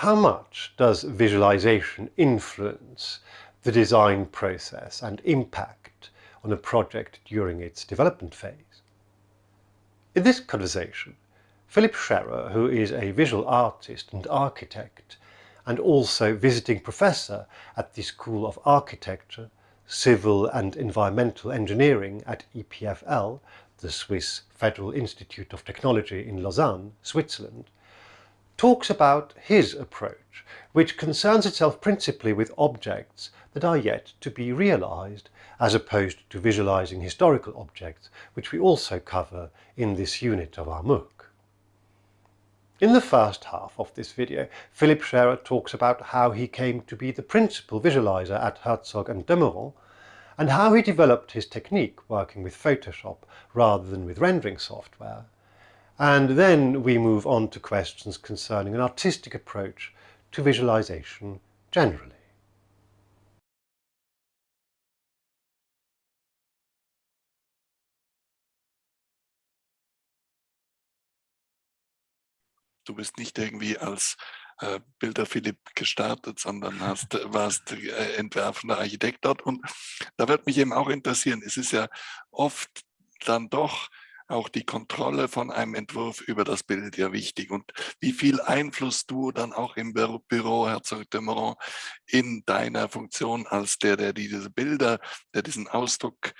how much does visualization influence the design process and impact on a project during its development phase? In this conversation, Philip Scherer, who is a visual artist and architect, and also visiting professor at the School of Architecture, Civil and Environmental Engineering at EPFL, the Swiss Federal Institute of Technology in Lausanne, Switzerland, talks about his approach, which concerns itself principally with objects that are yet to be realized, as opposed to visualizing historical objects, which we also cover in this unit of our MOOC. In the first half of this video, Philip Scherer talks about how he came to be the principal visualizer at Herzog and de Meuron, and how he developed his technique working with Photoshop rather than with rendering software. And then we move on to questions concerning an artistic approach to visualization generally. Du bist nicht irgendwie als äh, Bilder Philipp gestartet, sondern hast, äh, warst äh, entwerfender Architekt dort. Und da wird mich eben auch interessieren, es ist ja oft dann doch auch die Kontrolle von einem Entwurf über das Bild ja wichtig und wie viel Einfluss du dann auch im Büro Herzog de Meuron in deiner Funktion als der, der diese Bilder, der diesen Ausdruck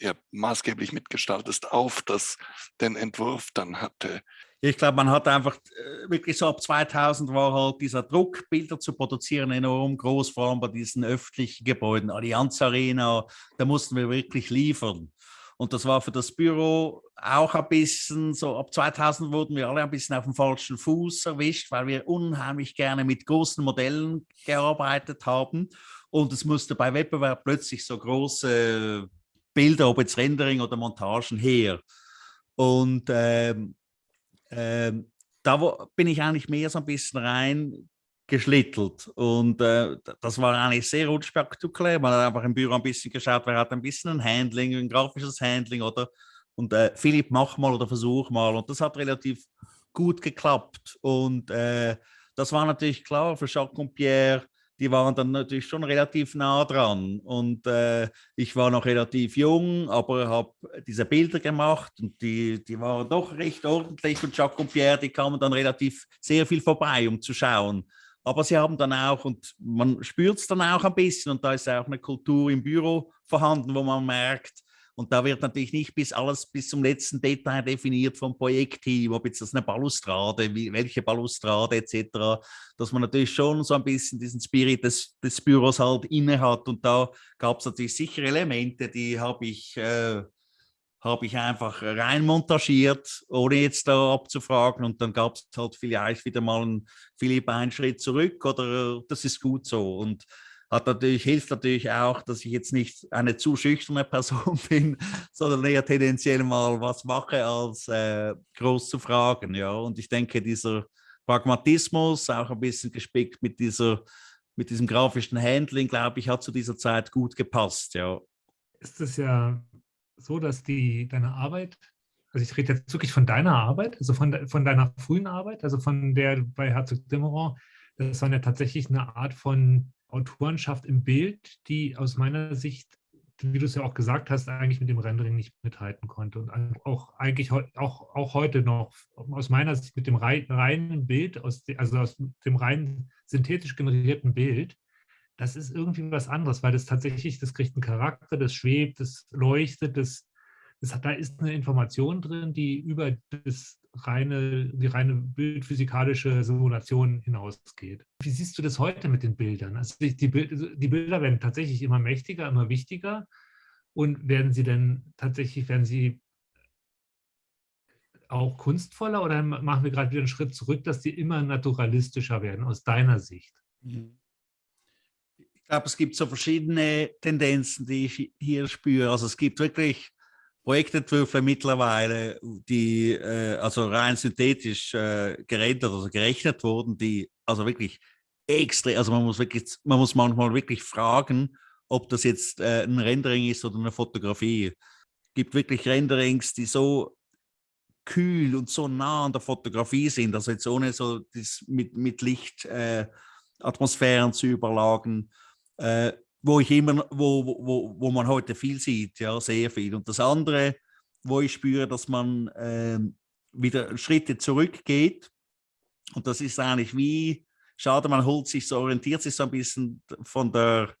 ja, maßgeblich mitgestaltest, auf das, den Entwurf dann hatte. Ich glaube, man hat einfach äh, wirklich so ab 2000 war halt dieser Druck, Bilder zu produzieren, enorm groß, vor allem bei diesen öffentlichen Gebäuden, Allianz Arena, da mussten wir wirklich liefern. Und das war für das Büro auch ein bisschen so, ab 2000 wurden wir alle ein bisschen auf dem falschen Fuß erwischt, weil wir unheimlich gerne mit großen Modellen gearbeitet haben. Und es musste bei Wettbewerb plötzlich so große Bilder, ob jetzt Rendering oder Montagen her. Und ähm, ähm, da bin ich eigentlich mehr so ein bisschen rein geschlittelt und äh, das war eigentlich sehr unspektakulär. Man hat einfach im Büro ein bisschen geschaut, wer hat ein bisschen ein Handling, ein grafisches Handling oder und äh, Philipp, mach mal oder versuch mal und das hat relativ gut geklappt und äh, das war natürlich klar für Jacques und Pierre, die waren dann natürlich schon relativ nah dran. Und äh, ich war noch relativ jung, aber habe diese Bilder gemacht und die, die waren doch recht ordentlich. Und Jacques und Pierre, die kamen dann relativ sehr viel vorbei, um zu schauen. Aber sie haben dann auch, und man spürt es dann auch ein bisschen, und da ist auch eine Kultur im Büro vorhanden, wo man merkt, und da wird natürlich nicht bis alles bis zum letzten Detail definiert vom Projektteam, ob jetzt das eine Balustrade, wie, welche Balustrade etc., dass man natürlich schon so ein bisschen diesen Spirit des, des Büros halt inne hat. Und da gab es natürlich sicher Elemente, die habe ich, äh, hab ich einfach rein montagiert, ohne jetzt da abzufragen. Und dann gab es halt vielleicht wieder mal einen Philipp einen Schritt zurück oder das ist gut so. Und hat natürlich, hilft natürlich auch, dass ich jetzt nicht eine zu schüchterne Person bin, sondern eher tendenziell mal was mache, als äh, groß zu fragen. Ja? Und ich denke, dieser Pragmatismus, auch ein bisschen gespickt mit, dieser, mit diesem grafischen Handling, glaube ich, hat zu dieser Zeit gut gepasst. Ja. Ist es ja so, dass die, deine Arbeit, also ich rede jetzt wirklich von deiner Arbeit, also von, von deiner frühen Arbeit, also von der bei Herzog Dimmeron, das war ja tatsächlich eine Art von Autorenschaft im Bild, die aus meiner Sicht, wie du es ja auch gesagt hast, eigentlich mit dem Rendering nicht mithalten konnte. Und auch eigentlich auch, auch heute noch aus meiner Sicht mit dem reinen Bild, aus, also aus dem rein synthetisch generierten Bild, das ist irgendwie was anderes, weil das tatsächlich, das kriegt einen Charakter, das schwebt, das leuchtet, das, das hat, da ist eine Information drin, die über das reine, die reine bildphysikalische Simulation hinausgeht. Wie siehst du das heute mit den Bildern? Also die, die, die Bilder werden tatsächlich immer mächtiger, immer wichtiger und werden sie denn tatsächlich, werden sie auch kunstvoller oder machen wir gerade wieder einen Schritt zurück, dass die immer naturalistischer werden aus deiner Sicht? Mhm. Ich glaube, es gibt so verschiedene Tendenzen, die ich hier spüre. Also es gibt wirklich Projektentwürfe mittlerweile, die äh, also rein synthetisch äh, gerendert, also gerechnet wurden, die also wirklich extra, also man muss wirklich, man muss manchmal wirklich fragen, ob das jetzt äh, ein Rendering ist oder eine Fotografie. Es gibt wirklich Renderings, die so kühl und so nah an der Fotografie sind, also jetzt ohne so das mit, mit Lichtatmosphären äh, zu überlagen, äh, wo ich immer, wo, wo, wo man heute viel sieht, ja, sehr viel. Und das andere, wo ich spüre, dass man äh, wieder Schritte zurückgeht, und das ist eigentlich wie, schade, man holt sich so, orientiert sich so ein bisschen von der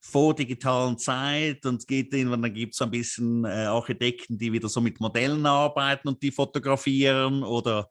vordigitalen Zeit und geht in, dann gibt es ein bisschen äh, Architekten, die wieder so mit Modellen arbeiten und die fotografieren oder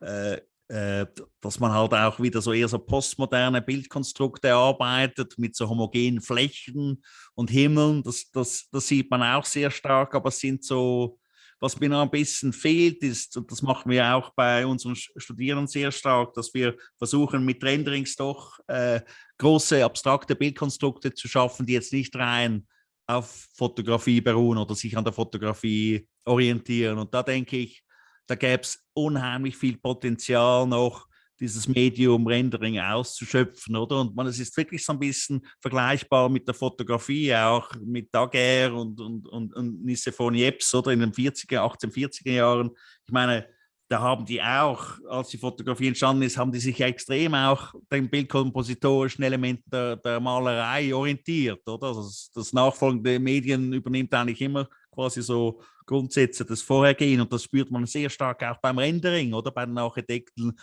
äh, äh, dass man halt auch wieder so eher so postmoderne Bildkonstrukte arbeitet mit so homogenen Flächen und Himmeln. Das, das, das sieht man auch sehr stark, aber es sind so was mir noch ein bisschen fehlt, ist, und das machen wir auch bei unseren Studierenden sehr stark, dass wir versuchen, mit Renderings doch äh, große abstrakte Bildkonstrukte zu schaffen, die jetzt nicht rein auf Fotografie beruhen oder sich an der Fotografie orientieren. Und da denke ich, da gäbe es unheimlich viel Potenzial noch, dieses Medium Rendering auszuschöpfen, oder? Und man, es ist wirklich so ein bisschen vergleichbar mit der Fotografie, auch mit Daguerre und, und, und, und Nicephore Niepce, oder? In den 40er, 1840er Jahren. Ich meine, da haben die auch, als die Fotografie entstanden ist, haben die sich extrem auch den bildkompositorischen Elementen der, der Malerei orientiert, oder? Also das, das nachfolgende Medien übernimmt eigentlich immer quasi so Grundsätze des Vorhergehen und das spürt man sehr stark auch beim Rendering oder bei den Architekten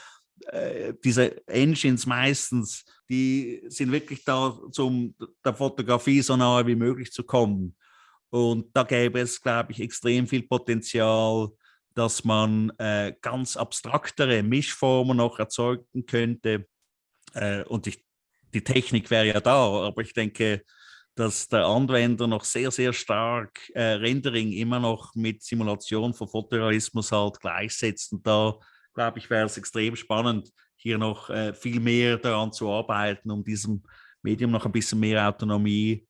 äh, diese Engines meistens, die sind wirklich da, um der Fotografie so nahe wie möglich zu kommen. Und da gäbe es, glaube ich, extrem viel Potenzial, dass man äh, ganz abstraktere Mischformen noch erzeugen könnte. Äh, und ich, die Technik wäre ja da, aber ich denke, dass der Anwender noch sehr, sehr stark äh, Rendering immer noch mit Simulation von Fotorealismus halt gleichsetzt. Und da glaube ich, wäre es extrem spannend, hier noch äh, viel mehr daran zu arbeiten, um diesem Medium noch ein bisschen mehr Autonomie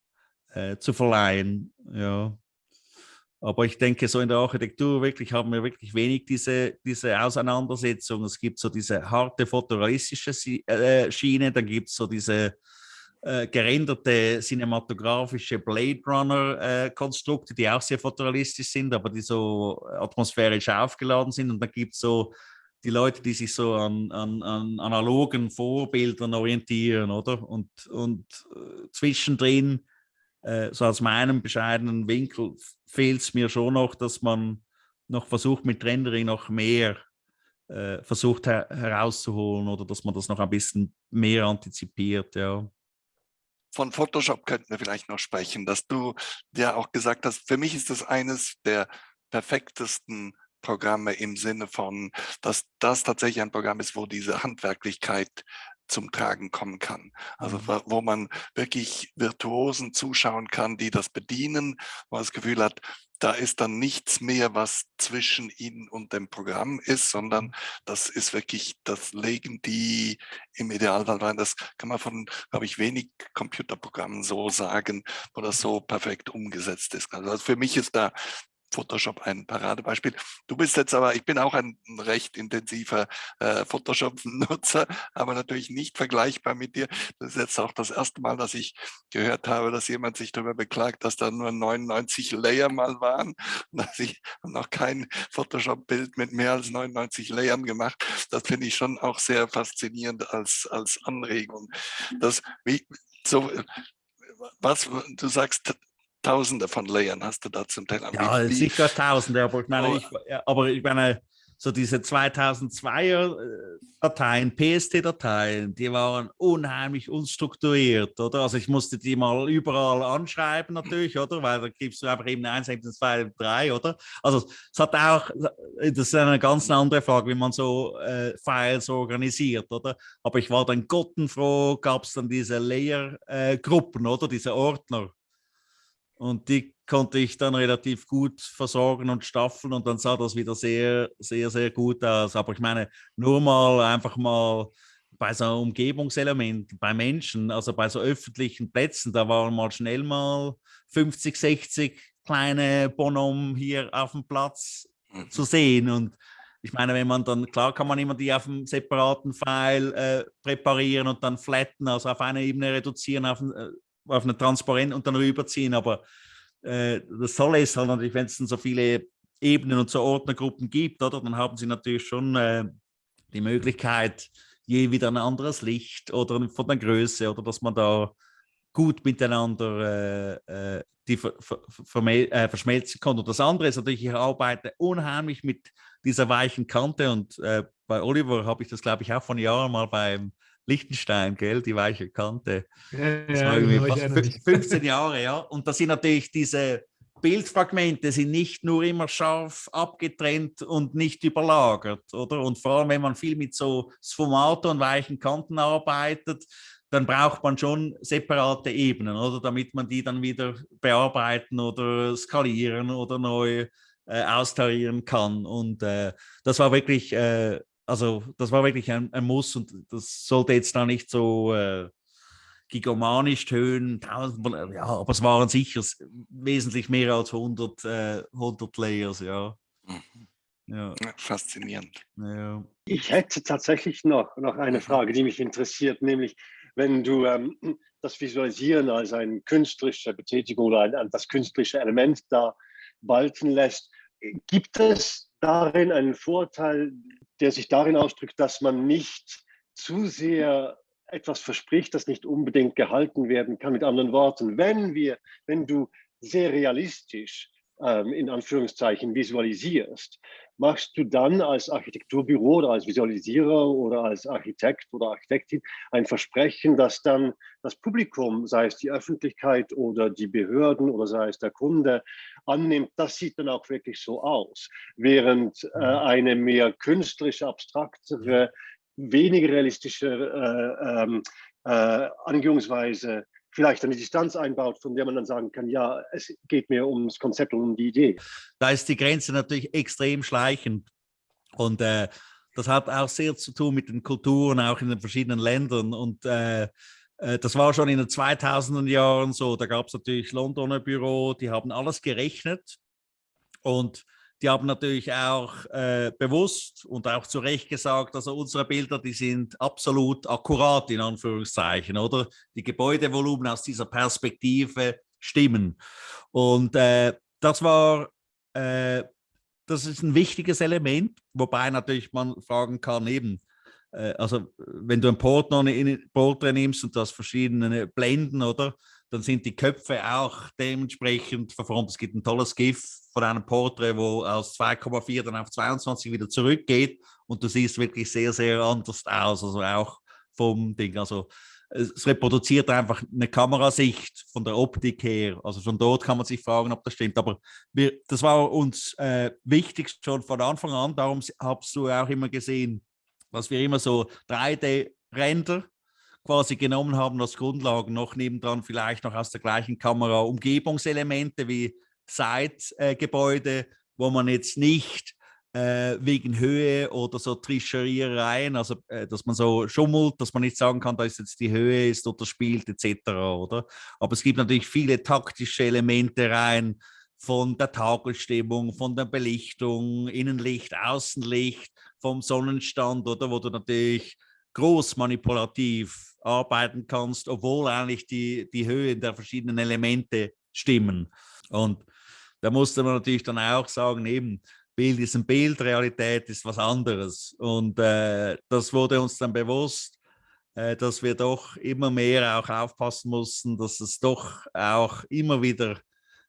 äh, zu verleihen. Ja. Aber ich denke, so in der Architektur wirklich haben wir wirklich wenig diese, diese Auseinandersetzung. Es gibt so diese harte fotorealistische äh, Schiene, dann gibt es so diese äh, gerenderte cinematografische Blade Runner-Konstrukte, äh, die auch sehr fotorealistisch sind, aber die so atmosphärisch aufgeladen sind. Und dann gibt es so die Leute, die sich so an, an, an analogen Vorbildern orientieren, oder? Und, und äh, zwischendrin, äh, so aus meinem bescheidenen Winkel, fehlt es mir schon noch, dass man noch versucht, mit Rendering noch mehr äh, versucht her herauszuholen oder dass man das noch ein bisschen mehr antizipiert, ja. Von Photoshop könnten wir vielleicht noch sprechen, dass du ja auch gesagt hast, für mich ist das eines der perfektesten Programme im Sinne von, dass das tatsächlich ein Programm ist, wo diese Handwerklichkeit zum Tragen kommen kann. Also mhm. wo man wirklich Virtuosen zuschauen kann, die das bedienen, wo man das Gefühl hat, da ist dann nichts mehr, was zwischen ihnen und dem Programm ist, sondern mhm. das ist wirklich, das legen die im Idealfall rein. Das kann man von, glaube ich, wenig Computerprogrammen so sagen, wo das so perfekt umgesetzt ist. Also für mich ist da Photoshop ein Paradebeispiel. Du bist jetzt aber, ich bin auch ein recht intensiver äh, Photoshop-Nutzer, aber natürlich nicht vergleichbar mit dir. Das ist jetzt auch das erste Mal, dass ich gehört habe, dass jemand sich darüber beklagt, dass da nur 99 Layer mal waren und dass ich noch kein Photoshop-Bild mit mehr als 99 Layern gemacht. Das finde ich schon auch sehr faszinierend als, als Anregung. Das, wie, so, was du sagst, Tausende von Layern hast du da zum Teil. Ja, sicher Tausende, aber ich meine, oh. ich, aber ich meine so diese 2002er äh, Dateien, PST-Dateien, die waren unheimlich unstrukturiert, oder? Also ich musste die mal überall anschreiben natürlich, oder? Weil da gibst du einfach eben 1, 2, 3, oder? Also es hat auch, das ist eine ganz andere Frage, wie man so äh, Files organisiert, oder? Aber ich war dann gottenfroh, gab es dann diese Layer-Gruppen, äh, oder? Diese Ordner. Und die konnte ich dann relativ gut versorgen und staffeln und dann sah das wieder sehr, sehr, sehr gut aus. Aber ich meine, nur mal einfach mal bei so einem Umgebungselement, bei Menschen, also bei so öffentlichen Plätzen, da waren mal schnell mal 50, 60 kleine Bonhomme hier auf dem Platz mhm. zu sehen. Und ich meine, wenn man dann, klar kann man immer die auf einem separaten File äh, präparieren und dann flatten, also auf eine Ebene reduzieren, auf, äh, auf eine Transparent und dann rüberziehen. Aber äh, das Tolle ist halt natürlich, wenn es dann so viele Ebenen und so Ordnergruppen gibt, oder? Dann haben sie natürlich schon äh, die Möglichkeit, je wieder ein anderes Licht oder von der Größe oder dass man da gut miteinander äh, äh die ver, ver, äh, verschmelzen kann. Und das andere ist natürlich, ich arbeite unheimlich mit dieser weichen Kante und äh, bei Oliver habe ich das, glaube ich, auch von Jahren mal beim Lichtenstein, gell, die weiche Kante. Ja, das war irgendwie fast 15 Jahre, ja. Und da sind natürlich diese Bildfragmente sind nicht nur immer scharf abgetrennt und nicht überlagert, oder? Und vor allem, wenn man viel mit so Sfumato und weichen Kanten arbeitet, dann braucht man schon separate Ebenen, oder? Damit man die dann wieder bearbeiten oder skalieren oder neu äh, austarieren kann. Und äh, das war wirklich, äh, also das war wirklich ein, ein, Muss und das sollte jetzt da nicht so äh, gigomanisch tönen, ja, aber es waren sicher wesentlich mehr als 100, äh, 100 Layers, ja. Mhm. Ja. Faszinierend. Ja. Ich hätte tatsächlich noch, noch eine mhm. Frage, die mich interessiert, nämlich wenn du ähm, das Visualisieren als eine künstlerische Betätigung oder ein, das künstlerische Element da walten lässt, gibt es darin einen Vorteil, der sich darin ausdrückt, dass man nicht zu sehr etwas verspricht, das nicht unbedingt gehalten werden kann. Mit anderen Worten, wenn wir, wenn du sehr realistisch ähm, in Anführungszeichen visualisierst, machst du dann als Architekturbüro oder als Visualisierer oder als Architekt oder Architektin ein Versprechen, dass dann das Publikum, sei es die Öffentlichkeit oder die Behörden oder sei es der Kunde, annimmt, das sieht dann auch wirklich so aus. Während äh, mhm. eine mehr künstlerisch abstraktere, weniger realistische äh, ähm, äh, Angehungsweise vielleicht eine Distanz einbaut, von der man dann sagen kann, ja, es geht mir ums Konzept und um die Idee. Da ist die Grenze natürlich extrem schleichend. Und äh, das hat auch sehr zu tun mit den Kulturen, auch in den verschiedenen Ländern. Und äh, äh das war schon in den 2000er Jahren so, da gab es natürlich Londoner Büro, die haben alles gerechnet. Und die haben natürlich auch äh, bewusst und auch zu Recht gesagt, also unsere Bilder, die sind absolut akkurat in Anführungszeichen, oder? Die Gebäudevolumen aus dieser Perspektive stimmen. Und äh, das war, äh, das ist ein wichtiges Element, wobei natürlich man fragen kann, eben, äh, also wenn du ein Porträt nimmst und das verschiedene Blenden, oder? Dann sind die Köpfe auch dementsprechend verformt. Es gibt ein tolles GIF von einem Porträt, wo aus 2,4 dann auf 22 wieder zurückgeht und du siehst wirklich sehr, sehr anders aus, also auch vom Ding. Also es reproduziert einfach eine Kamerasicht von der Optik her. Also schon dort kann man sich fragen, ob das stimmt. Aber wir, das war uns äh, wichtig schon von Anfang an. Darum hast du auch immer gesehen, dass wir immer so 3D-Render quasi genommen haben als Grundlagen, noch nebendran vielleicht noch aus der gleichen Kamera Umgebungselemente wie Seitgebäude, äh, wo man jetzt nicht äh, wegen Höhe oder so Tricheriereien, also äh, dass man so schummelt, dass man nicht sagen kann, da ist jetzt die Höhe ist oder spielt etc. Oder? Aber es gibt natürlich viele taktische Elemente rein von der Tagelstimmung, von der Belichtung, Innenlicht, Außenlicht, vom Sonnenstand, oder wo du natürlich groß manipulativ arbeiten kannst, obwohl eigentlich die, die Höhe der verschiedenen Elemente stimmen. Und da musste man natürlich dann auch sagen, eben, Bild ist ein Bild, Realität ist was anderes. Und äh, das wurde uns dann bewusst, äh, dass wir doch immer mehr auch aufpassen mussten, dass es doch auch immer wieder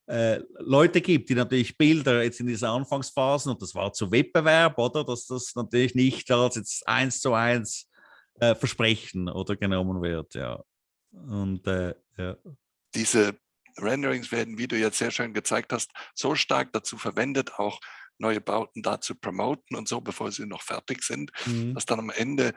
äh, Leute gibt, die natürlich Bilder jetzt in dieser Anfangsphasen, und das war zu Wettbewerb, oder, dass das natürlich nicht als jetzt eins zu eins äh, versprechen oder genommen wird, ja. Und äh, ja. Diese Renderings werden, wie du jetzt sehr schön gezeigt hast, so stark dazu verwendet, auch neue Bauten da zu promoten und so, bevor sie noch fertig sind, mhm. dass dann am Ende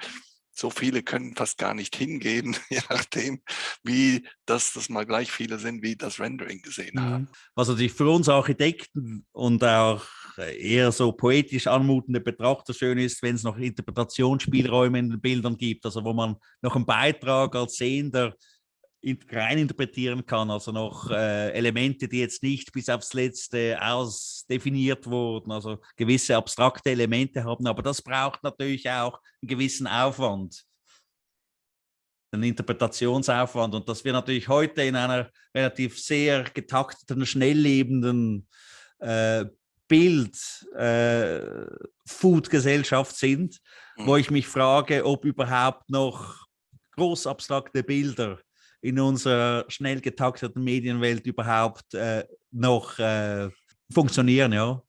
so viele können fast gar nicht hingehen, je nachdem, wie das, das mal gleich viele sind, wie das Rendering gesehen mhm. haben. Was natürlich für uns Architekten und auch eher so poetisch anmutende Betrachter schön ist, wenn es noch Interpretationsspielräume in den Bildern gibt, also wo man noch einen Beitrag als Sehender rein interpretieren kann, also noch äh, Elemente, die jetzt nicht bis aufs Letzte ausdefiniert wurden, also gewisse abstrakte Elemente haben, aber das braucht natürlich auch einen gewissen Aufwand, einen Interpretationsaufwand. Und dass wir natürlich heute in einer relativ sehr getakteten, schnelllebenden äh, Bild-Food-Gesellschaft äh, sind, mhm. wo ich mich frage, ob überhaupt noch groß abstrakte Bilder in unserer schnell getakteten Medienwelt überhaupt äh, noch äh, funktionieren. Ja?